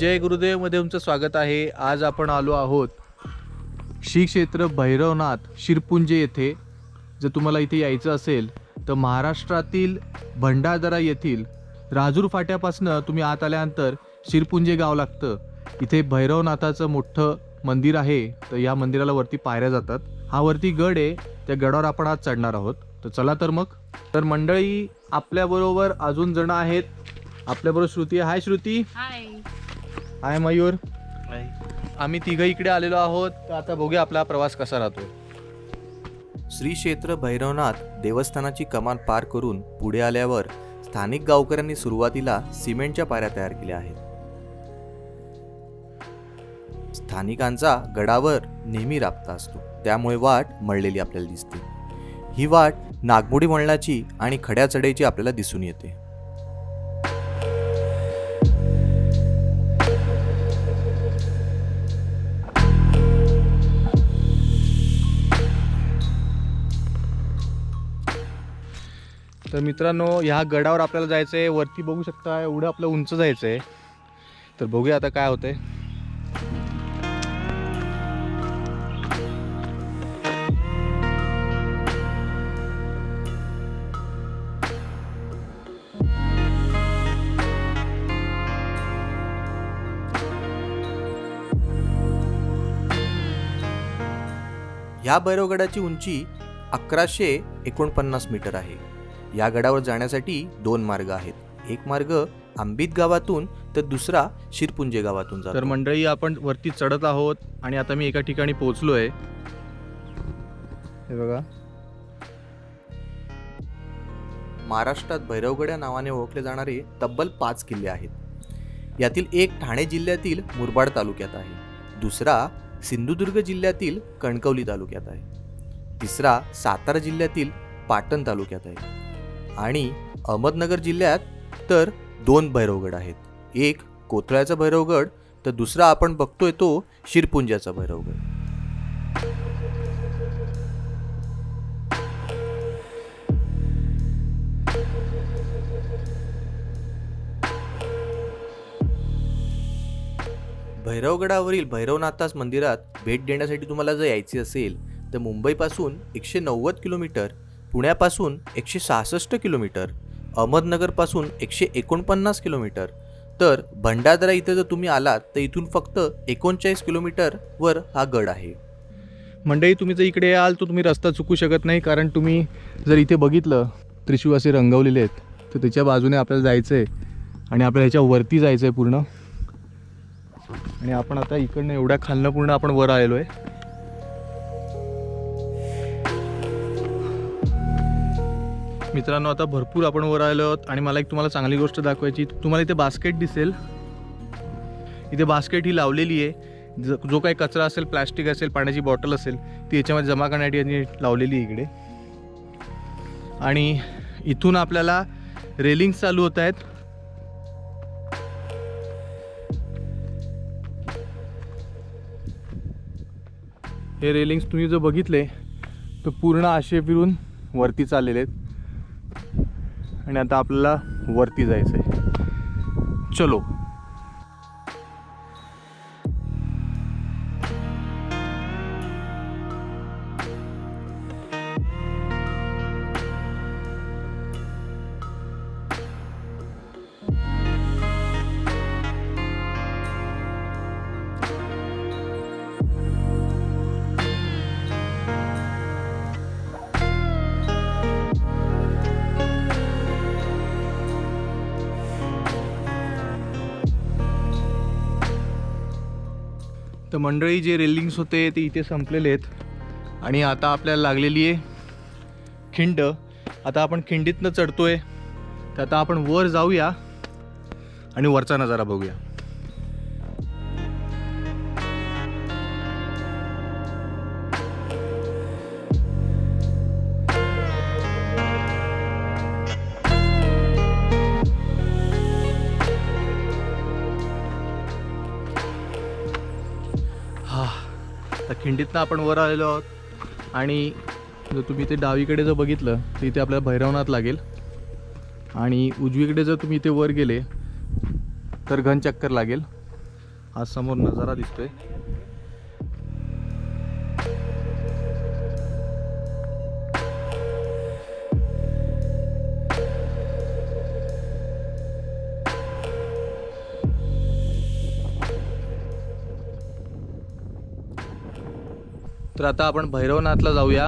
जय गुरुदेवमध्ये तुमचं स्वागत आहे. आज आपण आलो आहोत श्री क्षेत्र भैरवनाथ शिरपुंजे येथे. जर तुम्हाला इथे यायचं असेल तर महाराष्ट्रातील भंडारदरा येथील राजूर फाट्यापासनं तुम्ही आत आल्यानंतर शिरपुंजे गाव लागतं. इथे भैरवनाथाचं मोठं मंदिर आहे तर या मंदिराला वरती पायऱ्या जातात. हा वरती गड आहे त्या गडावर आपण आज चढणार आहोत. तर चला तर मग. तर मंडळी आपल्याबरोबर अजून जण आहेत. आपल्याबरोबर श्रुती आहे. हाय श्रुती. हाय. हाय मयूर. आम्ही तिघं इकडे आलेलो आहोत. तर आता बघूया आपला प्रवास कसा राहतो श्री क्षेत्र भैरवनाथ देवस्थानाची कमान पार करून पुढे आल्यावर स्थानिक गावकऱ्यांनी सुरुवातीला सिमेंटच्या पायऱ्या तयार केल्या आहेत. स्थानिकांचा गडावर नेहमी राबता असतो. त्यामुळे वाट मळलेली आपल्याला दिसते. ही वाट नागमोडी वळणाची आणि खड्या चढाईची आपल्याला दिसून येते. तर मित्रांनो ह्या गडावर आपल्याला जायचं आहे वरती बघू शकता एवढं आपलं उंच जायचं आहे तर बघूया आता काय होतंय. ह्या भैरवगडाची उंची अकराशे एकोणपन्नास मीटर आहे. या गडावर जाण्यासाठी दोन मार्ग आहेत. एक मार्ग आंबित गावातून तर दुसरा शिरपुंजे गावातून तर जातो मंडळी आपण वरती चढत आहोत आणि आता मी एका ठिकाणी पोहोचलो आहे हे बघा. महाराष्ट्रात भैरवगड या नावाने ओळखले जाणारे तब्बल पाच किल्ले आहेत. यातील एक ठाणे जिल्ह्यातील मुरबाड तालुक्यात आहे. दुसरा सिंधुदुर्ग जिल्ह्यातील कणकवली तालुक्यात आहे. तिसरा सातारा जिल्ह्यातील पाटण तालुक्यात आहे. आणि अहमदनगर जिल्ह्यात तर दोन भैरवगड आहेत. एक कोथळ्याचा भैरवगड तर दुसरा आपण बघतोय तो शिरपुंजाचा भैरवगड. भैरवगडावरील भैरवनाथास मंदिरात भेट देण्यासाठी तुम्हाला जर यायचे असेल तर मुंबईपासून एकशे नव्वद किलोमीटर पुण्यापासून एकशे सहासष्ट किलोमीटर अहमदनगरपासून एकशे एकोणपन्नास किलोमीटर. तर भंडारदरा इथे जर तुम्ही आलात तर इथून फक्त एकोणचाळीस किलोमीटरवर हा गड आहे. मंडळी तुम्ही जर इकडे याल तर तुम्ही रस्ता चुकू शकत नाही कारण तुम्ही जर इथे बघितलं त्रिशूळ असे रंगवलेले आहेत तर त्याच्या बाजूने आपल्याला जायचं आहे आणि आपल्याला ह्याच्या वरती जायचं आहे पूर्ण. आणि आपण आता इकडनं एवढ्या खालनं पूर्ण आपण वर आलेलो आहे. मित्रांनो आता भरपूर आपण वर आलो आहोत आणि मला एक तुम्हाला चांगली गोष्ट दाखवायची. तुम्हाला इथे बास्केट दिसेल. इथे बास्केट ही लावलेली आहे. ज जो काही कचरा असेल प्लॅस्टिक असेल पाण्याची बॉटल असेल ती याच्यामध्ये जमा करण्यासाठी यांनी लावलेली आहे इकडे. आणि इथून आपल्याला रेलिंग्स चालू होत आहेत. हे रेलिंग्स तुम्ही जर बघितले तर पूर्ण आशे फिरून वरती चाललेले आहेत. आणि आता आपल्याला वरती जायचं आहे चलो. तर मंडळी जे रेलिंग्स होते ते इथे संपलेले आहेत. आणि आता आपल्याला लागलेली आहे खिंड. आता आपण खिंडीतनं आहे तर आता आपण वर जाऊया आणि वरचा नजारा बघूया. खिंडीतनं आपण वर आलेलो आहोत. आणि जर तुम्ही ते डावीकडे जर बघितलं तर इथे आपल्याला भैरवनाथ लागेल. आणि उजवीकडे जर तुम्ही इथे वर गेले तर घनचक्कर लागेल. हा समोर नजारा दिसतोय. तर आता आपण भैरवनाथला जाऊया.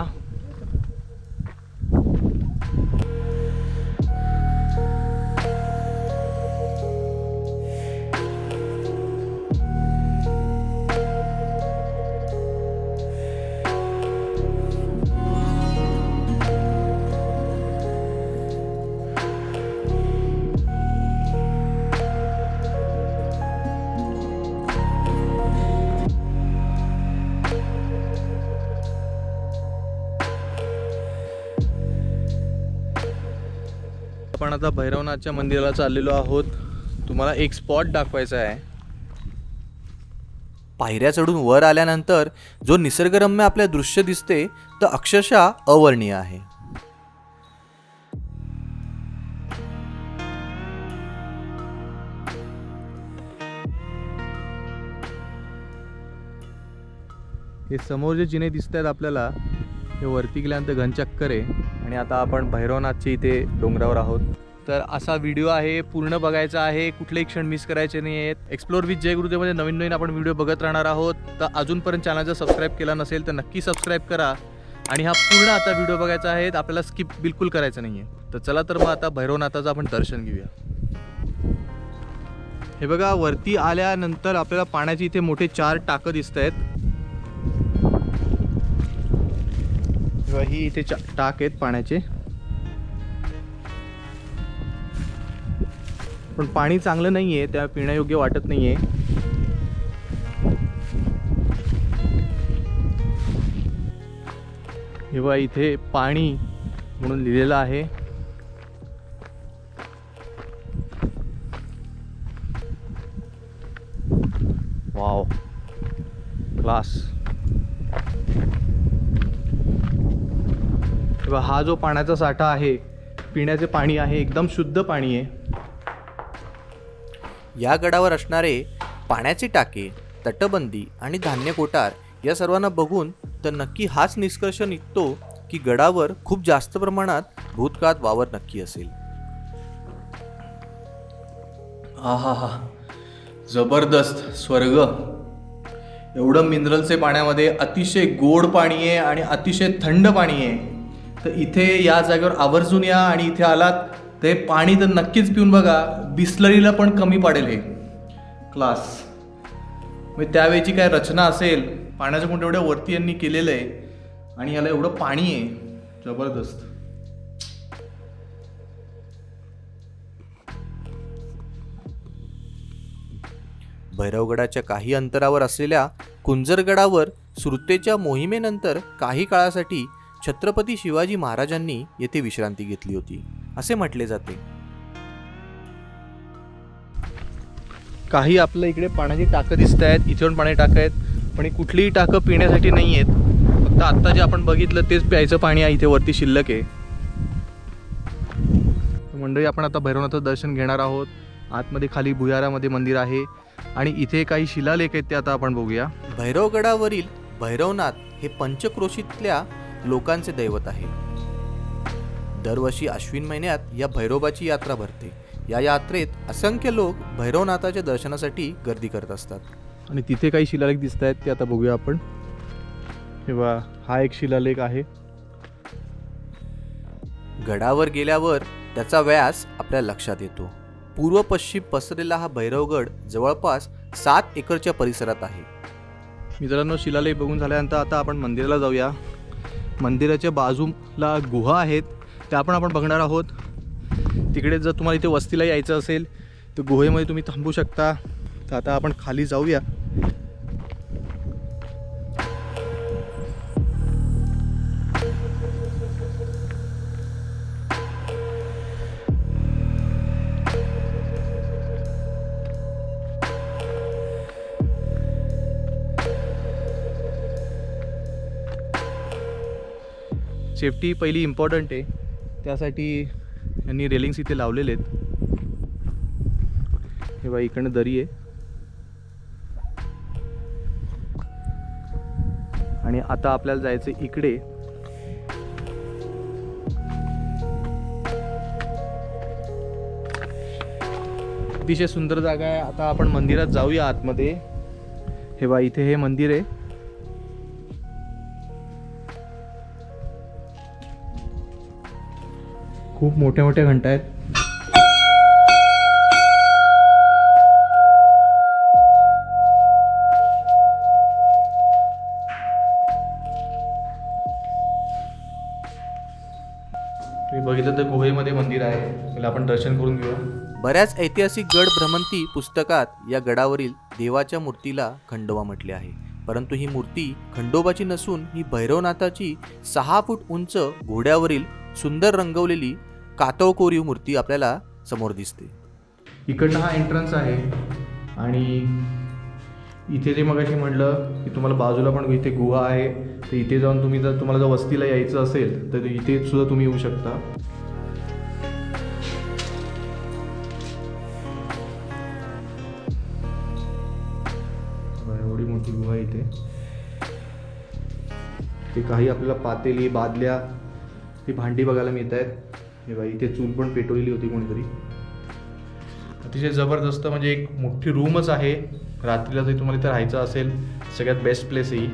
आता भैरवनाथच्या मंदिराला चाललेलो आहोत. तुम्हाला एक स्पॉट दाखवायचा आहे. पायऱ्या चढून वर आल्यानंतर जो निसर्गरम्य आपल्या दृश्य दिसते तर अक्षरशः अवर्णीय आहे. हे समोर जे जिने दिसत आहेत आपल्याला हे वरती गेल्यानंतर घनचक्कर आहे. आणि आता आपण भैरवनाथच्या इथे डोंगरावर आहोत. तर असा व्हिडिओ आहे पूर्ण बघायचा आहे कुठलेही क्षण मिस करायचे नाही आहेत एक्सप्लोर विथ जय गुरुदेवमध्ये नवीन नवीन आपण व्हिडिओ बघत राहणार आहोत. तर अजूनपर्यंत चॅनल जर सबस्क्राईब केला नसेल तर नक्की सबस्क्राईब करा. आणि हा पूर्ण आता व्हिडिओ बघायचा आहे आपल्याला स्किप बिलकुल करायचं नाही आहे तर चला तर मग आता भैरवनाथाचं आपण दर्शन घेऊया. हे बघा वरती आल्यानंतर आपल्याला पाण्याची इथे मोठे चार टाकं दिसत आहेत ही इथे चा- टाक आहेत पाण्याचे. पण पाणी चांगलं नाही आहे त्या पिण्यायोग्य वाटत नाही आहे किंवा इथे पाणी म्हणून लिहिलेलं आहे. वाव क्लास किंवा हा जो पाण्याचा साठा आहे पिण्याचे पाणी आहे एकदम शुद्ध पाणी आहे. या गडावर असणारे पाण्याचे टाके तटबंदी आणि धान्य कोठार या सर्वांना बघून तर नक्की हाच निष्कर्ष निघतो की गडावर खूप जास्त प्रमाणात भूतकाळात वावर नक्की असेल. आहा हा. हा जबरदस्त स्वर्ग. एवढं मिनरलचे पाण्यामध्ये अतिशय गोड पाणी आहे आणि अतिशय थंड पाणी आहे. तर इथे या जागेवर आवर्जून या आणि इथे आलात ते पाणी तर नक्कीच पिऊन बघा. बिस्लरीला पण कमी पडेल हे. क्लास. म्हणजे त्यावेळची काय रचना असेल पाण्याचं कुठं एवढ्या वरती यांनी केलेलं आहे आणि याला एवढं पाणी आहे. जबरदस्त. भैरवगडाच्या काही अंतरावर असलेल्या कुंजरगडावर सुरतेच्या मोहिमेनंतर काही काळासाठी छत्रपती शिवाजी महाराजांनी येथे विश्रांती घेतली होती. असे म्हटले जाते. काही आपल्या इकडे पाण्याची टाकं दिसत आहेत इथे पण पाणी टाकं आहेत पण ही कुठलीही टाकं पिण्यासाठी नाही आहेत. फक्त आत्ता जे आपण बघितलं तेच प्यायचं पाणी आहे इथे वरती शिल्लक आहे. मंडळी आपण आता भैरवनाथचं दर्शन घेणार आहोत. आतमध्ये खाली भुयारामध्ये मंदिर आहे. आणि इथे काही शिलालेख आहेत ते आता आपण बघूया. भैरवगडावरील भैरवनाथ हे पंचक्रोशीतल्या लोकांचे दैवत आहे. दरवर्षी अश्विन महिन्यात या भैरोबाची यात्रा भरते. या यात्रेत असंख्य लोक भैरवनाथाच्या दर्शनासाठी गर्दी करत असतात. आणि तिथे काही शिलालेख दिसत आहेत ते आता बघूया आपण. किंवा हा एक शिलालेख आहे. गडावर गेल्यावर त्याचा व्यास आपल्या लक्षात येतो. पूर्व पश्चिम पसरलेला हा भैरवगड जवळपास सात एकरच्या परिसरात आहे. मित्रांनो शिलालेख बघून झाल्यानंतर आता आपण मंदिराला जाऊया. मंदिराच्या बाजूला गुहा आहेत. त्या पण आपण बघणार आहोत. तिकडे जर तुम्हाला इथे वस्तीला यायचं असेल तर गुहेमध्ये तुम्ही थांबू शकता. तर आता आपण खाली जाऊया. सेफ्टी पहिली इम्पॉर्टंट आहे. त्यासाठी यांनी रेलिंग्स इथे लावलेले आहेत. हे बाई इकडनं दरी आहे. आणि आता आपल्याला जायचं इकडे. अतिशय सुंदर जागा आहे. आता आपण मंदिरात जाऊया आतमध्ये. हे बा इथे हे मंदिर आहे. खूप मोठ्या मोठ्या घंटा आहेत. तुम्ही बघितलं तर गुहेमध्ये मंदिर आहे. त्याला आपण दर्शन करून घेऊया बऱ्याच ऐतिहासिक गड भ्रमंती पुस्तकात या गडावरील देवाच्या मूर्तीला खंडोबा म्हटले आहे. परंतु ही मूर्ती खंडोबाची नसून ही भैरवनाथाची सहा फूट उंच घोड्यावरील सुंदर रंगवलेली कातळ कोरीव मूर्ती आपल्याला समोर दिसते. इकडनं हा एंट्रन्स आहे आणि इथे जे मगाशी म्हटलं की तुम्हाला बाजूला पण इथे गुहा आहे तर इथे जाऊन तुम्ही जर तुम्हाला जर वस्तीला यायचं असेल तर इथे सुद्धा तुम्ही येऊ शकता. एवढी मोठी गुहा आहे इथे. ते काही आपल्याला पातेली बादल्या ती भांडी बघायला मिळत आहेत हे बघा इथे चूल पण पेटवलेली होती कोणीतरी. अतिशय जबरदस्त म्हणजे एक मोठी रूमच आहे. रात्रीला जरी तुम्हाला इथे राहायचं असेल सगळ्यात बेस्ट प्लेस आहे ही.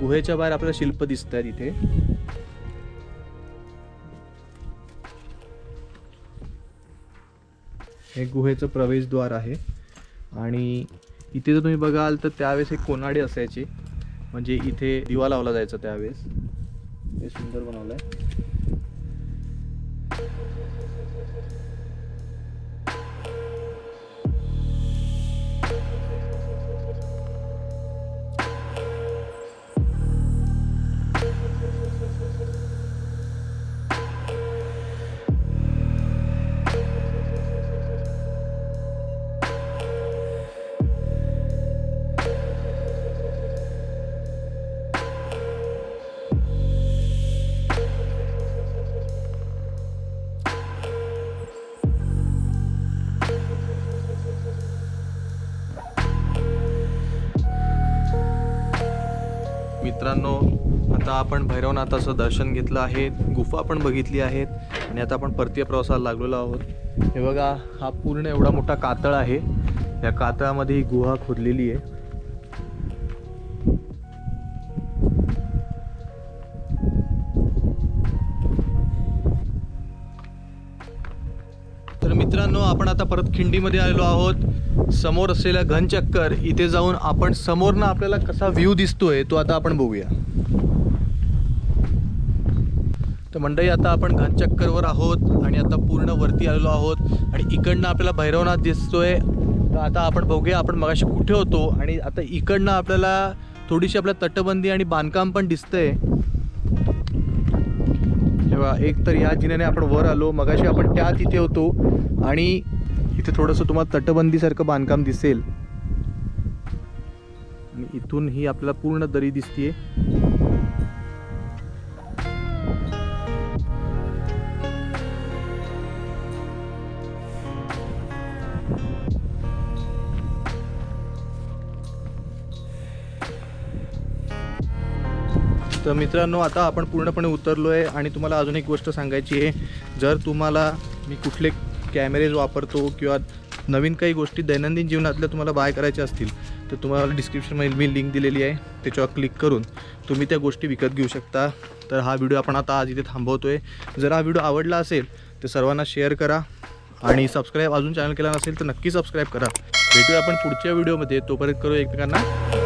गुहेच्या बाहेर आपल्याला शिल्प दिसत आहेत इथे. हे गुहेचं प्रवेशद्वार आहे. आणि इथे जर तुम्ही बघाल तर त्यावेळेस एक कोनाडी असायची. म्हणजे इथे दिवा लावला जायचा त्यावेळेस. हे सुंदर बनवलं आहे मित्रांनो आता आपण भैरवनाथाचं दर्शन घेतलं आहे. गुफा पण बघितली आहेत. आणि आता आपण परतीय प्रवासाला लागलेलो आहोत. हे बघा हा पूर्ण एवढा मोठा कातळ आहे. या कातळामध्ये ही गुहा खोदलेली आहे. आता परत खिंडीमध्ये आलेलो आहोत. समोर असलेल्या घनचक्कर इथे जाऊन आपण समोरनं आपल्याला कसा व्ह्यू दिसतोय तो आता आपण बघूया. तर मंडळी आता आपण घनचक्करवर आहोत आणि आता पूर्ण वरती आलेलो आहोत आणि इकडनं आपल्याला भैरवनाथ दिसतोय. तर आता आपण बघूया आपण मगाशी कुठे होतो आणि आता इकडनं आपल्याला थोडीशी आपल्या तटबंदी आणि बांधकाम पण दिसतंय. तेव्हा एक तर या जिन्याने आपण वर आलो मगाशी आपण त्या तिथे होतो आणि इथे थोडंसं तुम्हाला तटबंदीसारखं बांधकाम दिसेल. आणि इथून ही आपल्याला पूर्ण दरी दिसतीये. तर मित्रांनो आता आपण पूर्णपणे उतरलो आहे आणि तुम्हाला अजून एक गोष्ट सांगायची आहे. जर तुम्हाला मी कुठले कॅमेरेज वापरतो किंवा नवीन काही गोष्टी दैनंदिन जीवनातल्या तुम्हाला बाय करायच्या असतील तर तुम्हाला डिस्क्रिप्शनमध्ये मी लिंक दिलेली आहे त्याच्यावर क्लिक करून तुम्ही त्या गोष्टी विकत घेऊ शकता. तर हा व्हिडिओ आपण आता आज इथे थांबवतो आहे जर हा व्हिडिओ आवडला असेल तर सर्वांना शेअर करा आणि सबस्क्राईब अजून चॅनल केला नसेल तर नक्की सबस्क्राईब करा. भेटूया आपण पुढच्या व्हिडिओमध्ये तोपर्यंत करू एकमेकांना